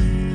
Thank you.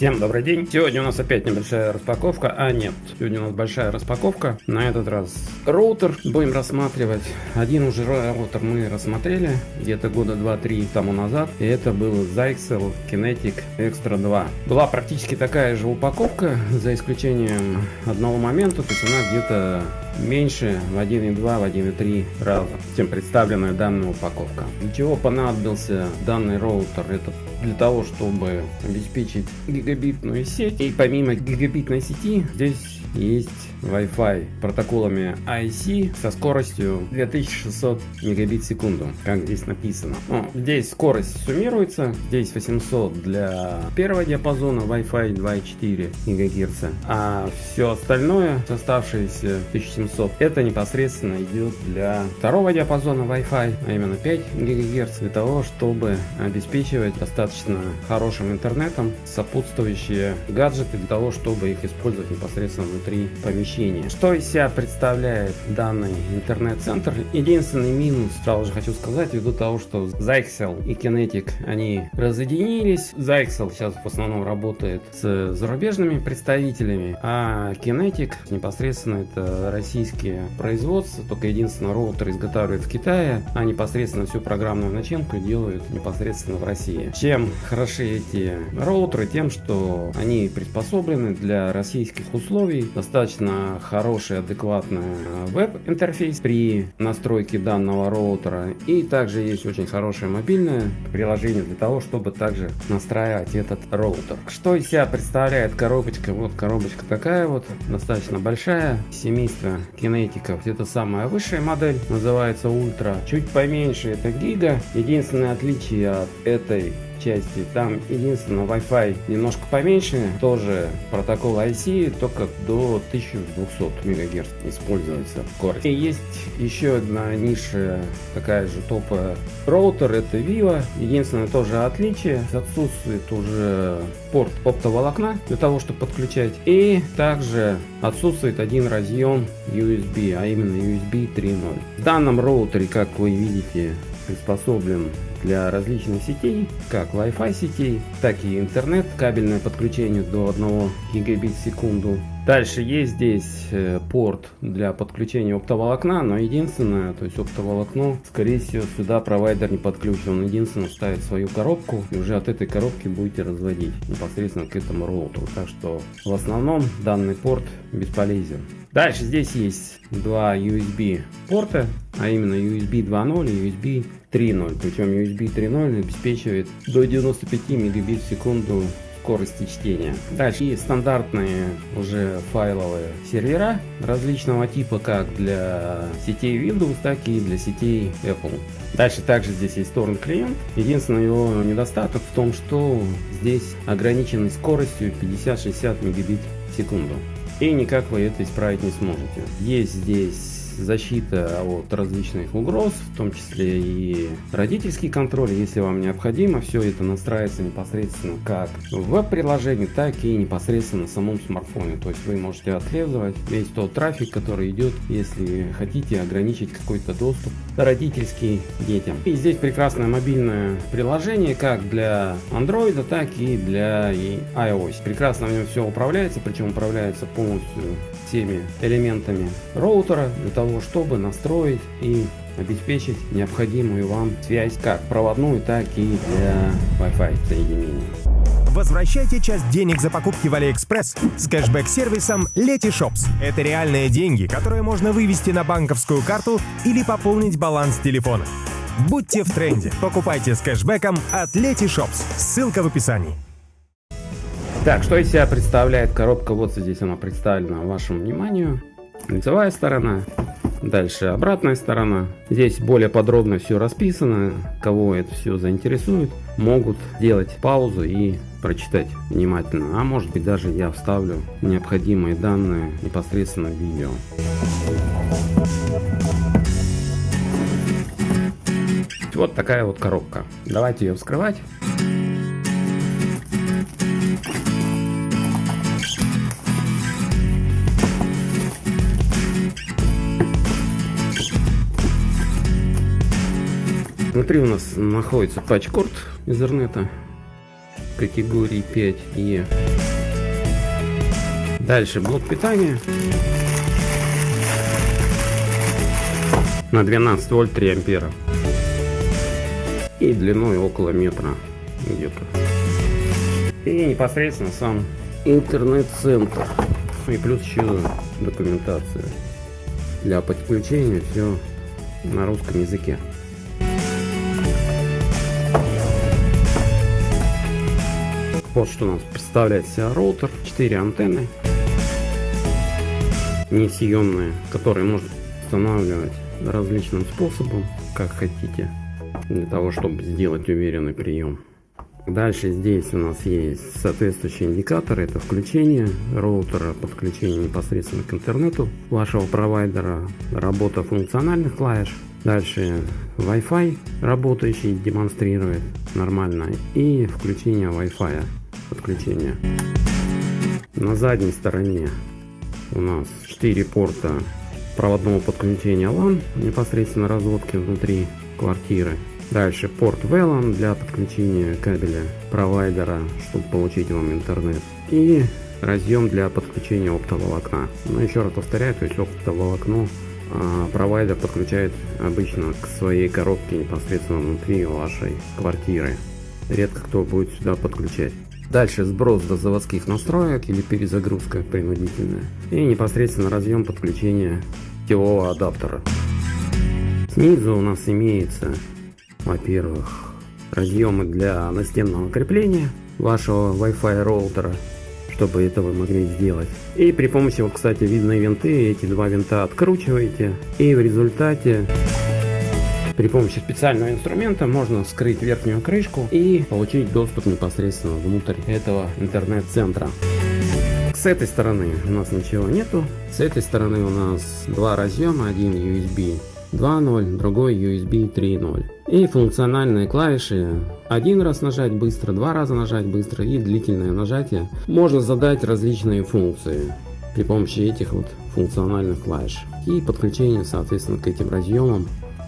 Всем добрый день! Сегодня у нас опять небольшая распаковка, а нет, сегодня у нас большая распаковка. На этот раз роутер будем рассматривать. Один уже роутер мы рассмотрели где-то года 2-3 тому назад. И это был Zyxel Kinetic Extra 2. Была практически такая же упаковка, за исключением одного момента, то есть она где-то меньше в 1.2, в 1.3 раза, чем представленная данная упаковка. Для чего понадобился данный роутер? Это для того, чтобы обеспечить гигабитную сеть. И помимо гигабитной сети здесь есть Wi-Fi протоколами IC со скоростью 2600 мегабит в секунду, как здесь написано. Ну, здесь скорость суммируется, здесь 800 для первого диапазона Wi-Fi 2,4 ГГц, а все остальное, оставшиеся 1700, это непосредственно идет для второго диапазона Wi-Fi, а именно 5 ГГц, для того, чтобы обеспечивать достаточно хорошим интернетом сопутствующие гаджеты, для того, чтобы их использовать непосредственно внутри помещения. Что из себя представляет данный интернет-центр? Единственный минус, сразу же хочу сказать, ввиду того, что Zyxel и Kinetic, они разъединились. Zyxel сейчас в основном работает с зарубежными представителями, а Kinetic непосредственно это российские производства, только единственное роутер изготавливает в Китае, а непосредственно всю программную начинку делают непосредственно в России. Чем хороши эти роутеры? Тем, что они приспособлены для российских условий, достаточно хороший, адекватный веб-интерфейс при настройке данного роутера. И также есть очень хорошее мобильное приложение для того, чтобы также настраивать этот роутер. Что из себя представляет коробочка? Вот коробочка такая вот, достаточно большая. Семейство Keenetic ов. Это самая высшая модель, называется Ультра. Чуть поменьше это Giga. Единственное отличие от этой части. Там единственное Wi-Fi немножко поменьше, тоже протокол AC, только до 1200 МГц используется скорость. И есть еще одна ниша, такая же топовая роутер, это Vivo. Единственное тоже отличие, отсутствует уже порт оптоволокна для того, чтобы подключать. И также отсутствует один разъем USB, а именно USB 3.0. В данном роутере, как вы видите, приспособлен для различных сетей, как Wi-Fi сетей, так и интернет, кабельное подключение до 1 гигабит в секунду. Дальше есть здесь э, порт для подключения оптоволокна, но единственное, то есть оптоволокно, скорее всего, сюда провайдер не подключен. Он единственное ставит свою коробку и уже от этой коробки будете разводить непосредственно к этому роутеру. Так что в основном данный порт бесполезен. Дальше здесь есть два USB порта, а именно USB 2.0 и USB 3.0. Причем USB 3.0 обеспечивает до 95 мегабит в секунду скорости чтения. Дальше и стандартные уже файловые сервера различного типа, как для сетей Windows, так и для сетей Apple. Дальше также здесь есть торрент клиент. Единственный его недостаток в том, что здесь ограниченный скоростью 50-60 мегабит в секунду. И никак вы это исправить не сможете. Есть здесь защита от различных угроз, в том числе и родительский контроль, если вам необходимо. Все это настраивается непосредственно как в веб-приложении, так и непосредственно на самом смартфоне. То есть вы можете отслеживать весь тот трафик, который идет, если хотите ограничить какой-то доступ родительский детям. И здесь прекрасное мобильное приложение как для Android, так и для iOS. Прекрасно в нем все управляется, причем управляется полностью всеми элементами роутера для того, чтобы настроить и обеспечить необходимую вам связь как проводную, так и для Wi-Fi соединения. Возвращайте часть денег за покупки в AliExpress с кэшбэк-сервисом Letyshops. Это реальные деньги, которые можно вывести на банковскую карту или пополнить баланс телефона. Будьте в тренде. Покупайте с кэшбэком от Letyshops. Ссылка в описании. Так, что из себя представляет коробка? Вот здесь она представлена вашему вниманию. Лицевая сторона, дальше обратная сторона. Здесь более подробно все расписано. Кого это все заинтересует, могут делать паузу и прочитать внимательно. А может быть даже я вставлю необходимые данные непосредственно в видео. Вот такая вот коробка. Давайте ее вскрывать. Внутри у нас находится патчкорд Ethernet категории 5E. Дальше блок питания на 12 вольт 3 ампера и длиной около метра где-то. И непосредственно сам интернет-центр. И плюс еще документация. Для подключения все на русском языке. Вот что у нас представляет себя роутер. 4 антенны несъемные, которые можно устанавливать различным способом, как хотите, для того, чтобы сделать уверенный прием. Дальше здесь у нас есть соответствующие индикаторы. Это включение роутера, подключение непосредственно к интернету вашего провайдера, работа функциональных клавиш. Дальше Wi-Fi работающий демонстрирует нормально и включение Wi-Fi подключение. На задней стороне у нас 4 порта проводного подключения LAN непосредственно разводки внутри квартиры. Дальше порт VLAN для подключения кабеля провайдера, чтобы получить вам интернет. И разъем для подключения оптоволокна. Но еще раз повторяю, то есть оптоволокно а, провайдер подключает обычно к своей коробке непосредственно внутри вашей квартиры. Редко кто будет сюда подключать. Дальше сброс до заводских настроек или перезагрузка принудительная. И непосредственно разъем подключения сетевого адаптера. Снизу у нас имеется во-первых, разъемы для настенного крепления вашего Wi-Fi роутера, чтобы это вы могли сделать. И при помощи, вот, кстати, видные винты, эти два винта откручиваете, и в результате при помощи специального инструмента можно скрыть верхнюю крышку и получить доступ непосредственно внутрь этого интернет-центра. С этой стороны у нас ничего нету. С этой стороны у нас два разъема, один USB 2.0, другой USB 3.0. И функциональные клавиши один раз нажать быстро, два раза нажать быстро и длительное нажатие. Можно задать различные функции при помощи этих вот функциональных клавиш. И подключение соответственно к этим разъемам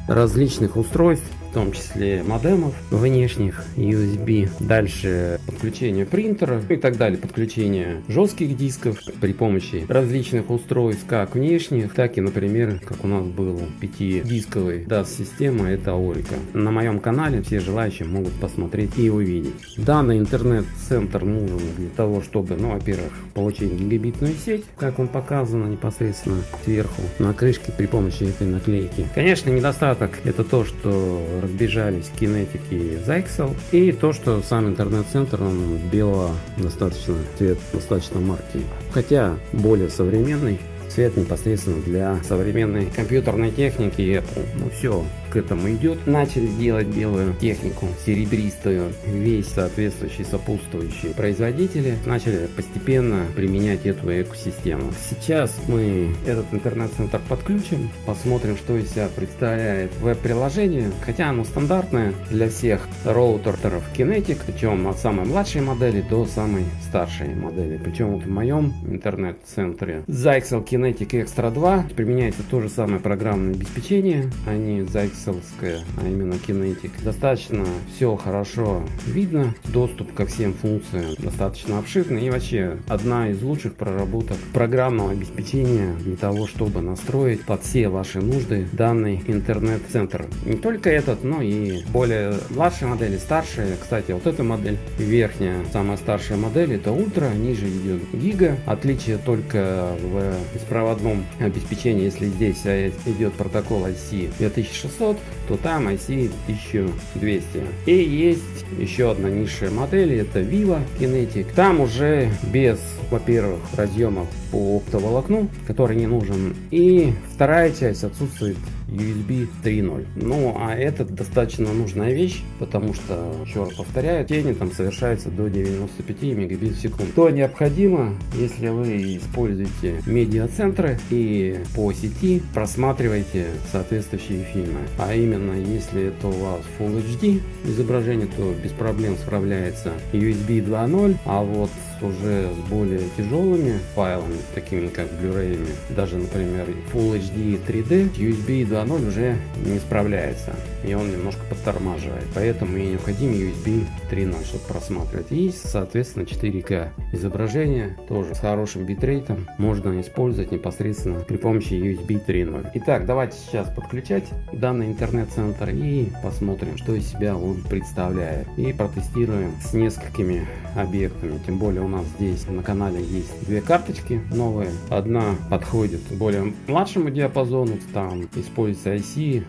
различных устройств в том числе модемов внешних USB, дальше подключение принтера и так далее, подключение жестких дисков при помощи различных устройств, как внешних, так и, например, как у нас был 5-дисковый DAS-система, это Aurica. На моем канале все желающие могут посмотреть и увидеть. Данный интернет-центр нужен для того, чтобы, ну, во-первых, получить гигабитную сеть, как он показано непосредственно сверху на крышке при помощи этой наклейки. Конечно, недостаток это то, что разбежались кинетики Zyxel. И то, что сам интернет-центр, он белого достаточно, цвет достаточно марки. Хотя более современный цвет непосредственно для современной компьютерной техники Apple. Ну все, к этому идет. Начали делать белую технику, серебристую, весь соответствующий сопутствующие производители начали постепенно применять эту экосистему. Сейчас мы этот интернет-центр подключим, посмотрим, что из себя представляет веб-приложение, хотя оно стандартное для всех роутеров Kinetic, причем от самой младшей модели до самой старшей модели. Причем вот в моем интернет-центре Zyxel Kinetic Extra 2 применяется то же самое программное обеспечение, не Zyxel пикселская, а именно Kinetic. Достаточно все хорошо видно, доступ ко всем функциям достаточно обширный и вообще одна из лучших проработок программного обеспечения для того, чтобы настроить под все ваши нужды данный интернет-центр. Не только этот, но и более младшие модели, старшие. Кстати, вот эта модель верхняя, самая старшая модель, это ультра, ниже идет гига. Отличие только в беспроводном обеспечении, если здесь идет протокол IC 2600, 500, то там IC 1200. И есть еще одна низшая модель, это Vivo Kinetic. Там уже без, во-первых, разъемов по оптоволокну, который не нужен. И вторая часть отсутствует USB 3.0. Ну, а это достаточно нужная вещь, потому что, еще раз повторяю, тени там совершаются до 95 мегабит в секунду. То необходимо, если вы используете медиацентры и по сети просматриваете соответствующие фильмы. А именно, если это у вас Full HD изображение, то без проблем справляется USB 2.0, а вот уже с более тяжелыми файлами, такими как Blu-ray, даже, например, Full HD 3D, USB 2.0 уже не справляется. И он немножко подтормаживает. Поэтому и необходим USB 3.0, чтобы просматривать. И, соответственно, 4К изображение тоже с хорошим битрейтом можно использовать непосредственно при помощи USB 3.0. Итак, давайте сейчас подключать данный интернет-центр и посмотрим, что из себя он представляет. И протестируем с несколькими объектами. Тем более у нас здесь на канале есть две карточки новые. Одна подходит более младшему диапазону, там используется IC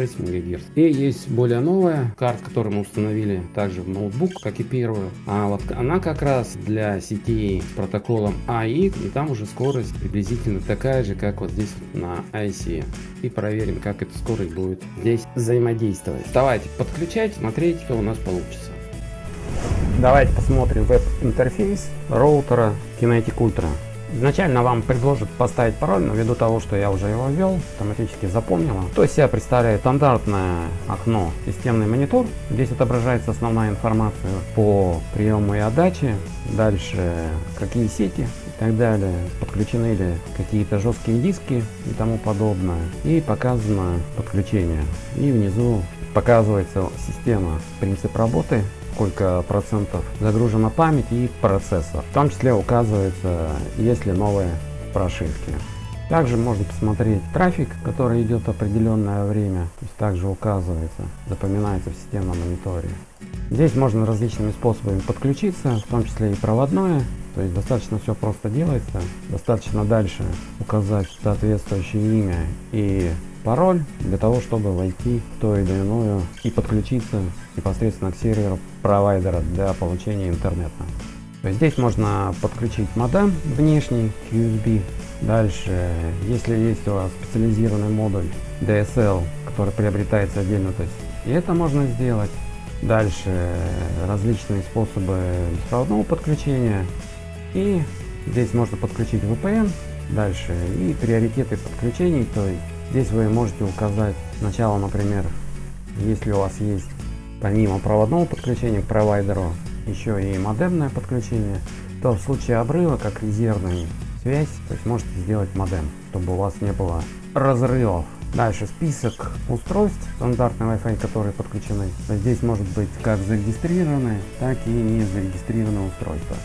8666 МГц. И есть более новая карта, которую мы установили также в ноутбук, как и первую. А вот она как раз для сетей с протоколом AI, и там уже скорость приблизительно такая же, как вот здесь на IC. И проверим, как эта скорость будет здесь взаимодействовать. Давайте подключать, смотреть, что у нас получится. Давайте посмотрим веб-интерфейс роутера Kinetic Ultra. Изначально вам предложат поставить пароль, но ввиду того, что я уже его ввел, автоматически запомнила. То есть себя представляет стандартное окно системный монитор. Здесь отображается основная информация по приему и отдаче. Дальше какие сети и так далее. Подключены ли какие-то жесткие диски и тому подобное. И показано подключение. И внизу показывается система, принцип работы сколько процентов загружена память и процессор. В том числе указывается, есть ли новые прошивки. Также можно посмотреть трафик, который идет определенное время. То есть также указывается, запоминается в системном мониторе. Здесь можно различными способами подключиться, в том числе и проводное. То есть достаточно все просто делается. Достаточно дальше указать соответствующее имя и пароль для того, чтобы войти в то или иное и подключиться непосредственно к серверу провайдера для получения интернета. Здесь можно подключить модем внешний USB. Дальше, если есть у вас специализированный модуль DSL, который приобретается отдельно, то есть и это можно сделать. Дальше различные способы беспроводного подключения. И здесь можно подключить VPN. Дальше и приоритеты подключений, то есть Здесь вы можете указать сначала, например, если у вас есть помимо проводного подключения к провайдеру еще и модемное подключение, то в случае обрыва, как резервная связь, то есть можете сделать модем, чтобы у вас не было разрывов. Дальше список устройств стандартный Wi-Fi, которые подключены. Здесь может быть как зарегистрированные, так и не зарегистрированные устройства.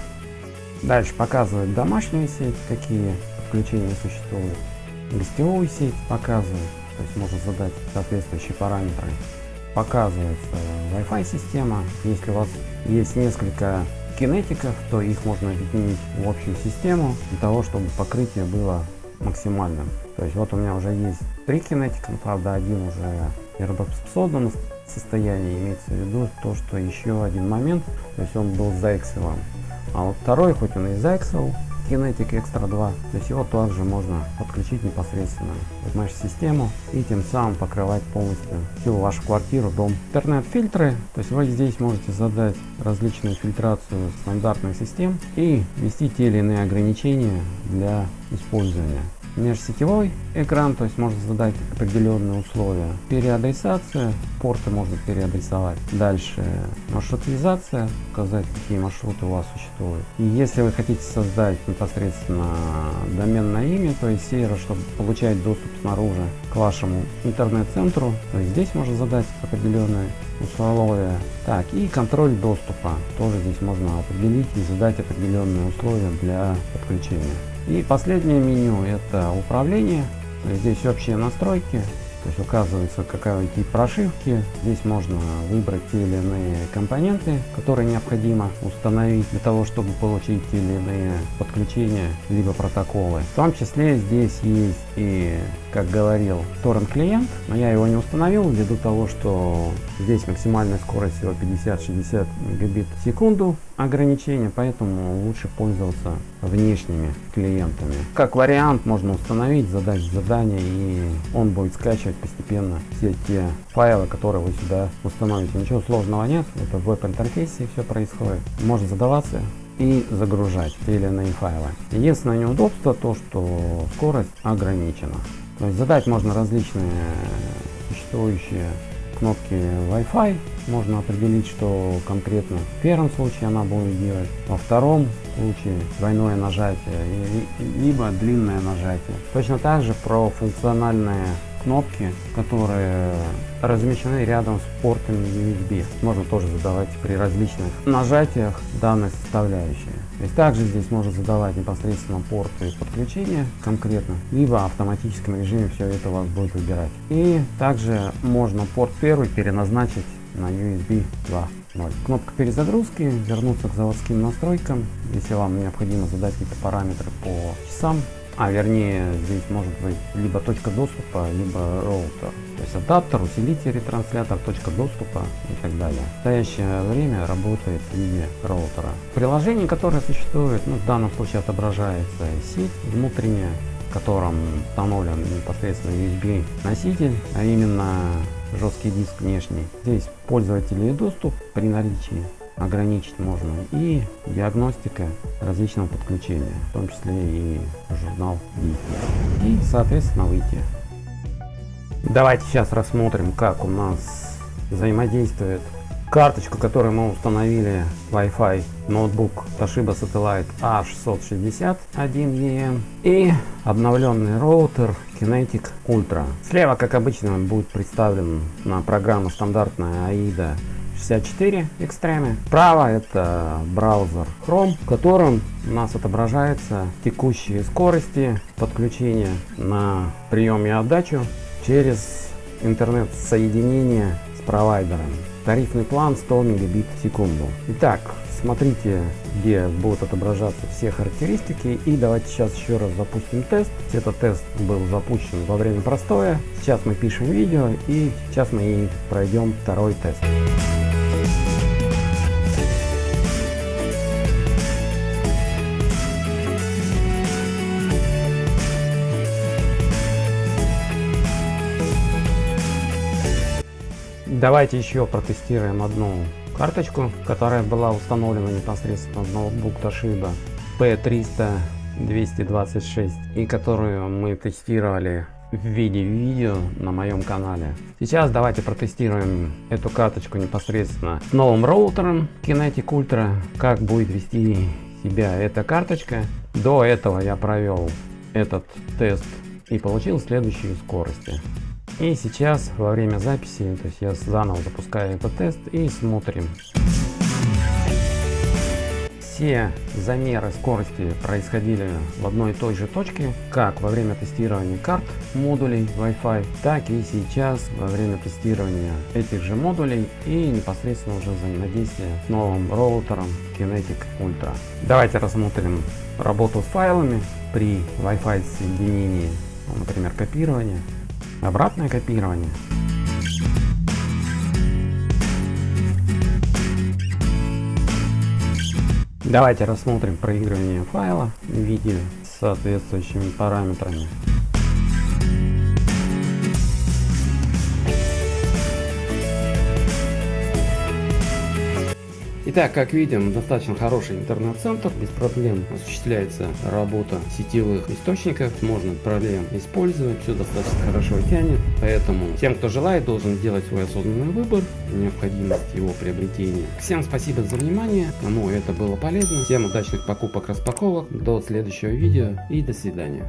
Дальше показывает домашнюю сеть, какие подключения существуют гостевую сеть показывает, то есть можно задать соответствующие параметры. Показывается Wi-Fi система. Если у вас есть несколько кинетиков, то их можно объединить в общую систему для того, чтобы покрытие было максимальным. То есть вот у меня уже есть три кинетика, правда один уже неработоспособном состоянии, имеется в виду то, что еще один момент, то есть он был заэксовым. А вот второй, хоть он и заэксовал, Kinetic Extra 2. То есть его также можно подключить непосредственно в mesh-систему и тем самым покрывать полностью всю вашу квартиру, дом. Интернет-фильтры, то есть вы здесь можете задать различную фильтрацию стандартных систем и ввести те или иные ограничения для использования межсетевой экран, то есть можно задать определенные условия. Переадресация, порты можно переадресовать. Дальше маршрутизация, указать какие маршруты у вас существуют. И если вы хотите создать непосредственно доменное имя, то есть сервер, чтобы получать доступ снаружи к вашему интернет-центру, то здесь можно задать определенные условия. Так, и контроль доступа. Тоже здесь можно определить и задать определенные условия для подключения. И последнее меню это управление. Здесь общие настройки. То есть указывается какая тип прошивки. Здесь можно выбрать те или иные компоненты, которые необходимо установить для того, чтобы получить те или иные подключения, либо протоколы. В том числе здесь есть и, как говорил, торрент клиент, но я его не установил ввиду того, что здесь максимальная скорость всего 50-60 мегабит в секунду ограничение, поэтому лучше пользоваться внешними клиентами. Как вариант можно установить, задать задание и он будет скачивать постепенно все те файлы, которые вы сюда установите. Ничего сложного нет, это в веб-интерфейсе все происходит. Можно задаваться и загружать те или иные файлы. Единственное неудобство то, что скорость ограничена. То есть задать можно различные существующие кнопки Wi-Fi. Можно определить, что конкретно в первом случае она будет делать, во втором случае двойное нажатие, либо длинное нажатие. Точно так же про функциональные кнопки, которые размещены рядом с портами USB. Можно тоже задавать при различных нажатиях данной составляющие. То есть также здесь можно задавать непосредственно порты подключения конкретно, либо в автоматическом режиме все это у вас будет выбирать. И также можно порт первый переназначить на USB 2.0. Кнопка перезагрузки, вернуться к заводским настройкам, если вам необходимо задать какие-то параметры по часам, а вернее здесь может быть либо точка доступа, либо роутер. То есть адаптер, усилитель, ретранслятор, точка доступа и так далее. В настоящее время работает в виде роутера. Приложение, которое существует, ну, в данном случае отображается сеть внутренняя, в котором установлен непосредственно USB носитель, а именно жесткий диск внешний. Здесь пользователи доступ при наличии ограничить можно и диагностика различного подключения, в том числе и журнал действия. И соответственно выйти. Давайте сейчас рассмотрим, как у нас взаимодействует карточку, которую мы установили Wi-Fi ноутбук Toshiba Satellite A661EM и обновленный роутер Kinetic Ultra. Слева, как обычно, будет представлен на программа стандартная AIDA 64 Extreme. Справа это браузер Chrome, в котором у нас отображаются текущие скорости подключения на прием и отдачу через интернет-соединение с провайдером. Тарифный план 100 мегабит в секунду. Итак, смотрите, где будут отображаться все характеристики. И давайте сейчас еще раз запустим тест. Этот тест был запущен во время простоя. Сейчас мы пишем видео и сейчас мы пройдем второй тест. Давайте еще протестируем одну карточку, которая была установлена непосредственно в ноутбук Toshiba P300 226 и которую мы тестировали в виде видео на моем канале. Сейчас давайте протестируем эту карточку непосредственно с новым роутером Kinetic Ultra, как будет вести себя эта карточка. До этого я провел этот тест и получил следующие скорости. И сейчас во время записи, то есть я заново запускаю этот тест и смотрим. Все замеры скорости происходили в одной и той же точке, как во время тестирования карт модулей Wi-Fi, так и сейчас во время тестирования этих же модулей и непосредственно уже взаимодействия с новым роутером Kinetic Ultra. Давайте рассмотрим работу с файлами при Wi-Fi соединении, например, копирование обратное копирование. Давайте рассмотрим проигрывание файла в виде с соответствующими параметрами. Итак, как видим, достаточно хороший интернет-центр, без проблем осуществляется работа сетевых источников, можно проблем использовать, все достаточно хорошо тянет, поэтому тем, кто желает, должен сделать свой осознанный выбор, необходимость его приобретения. Всем спасибо за внимание, кому это было полезно, всем удачных покупок, распаковок, до следующего видео и до свидания.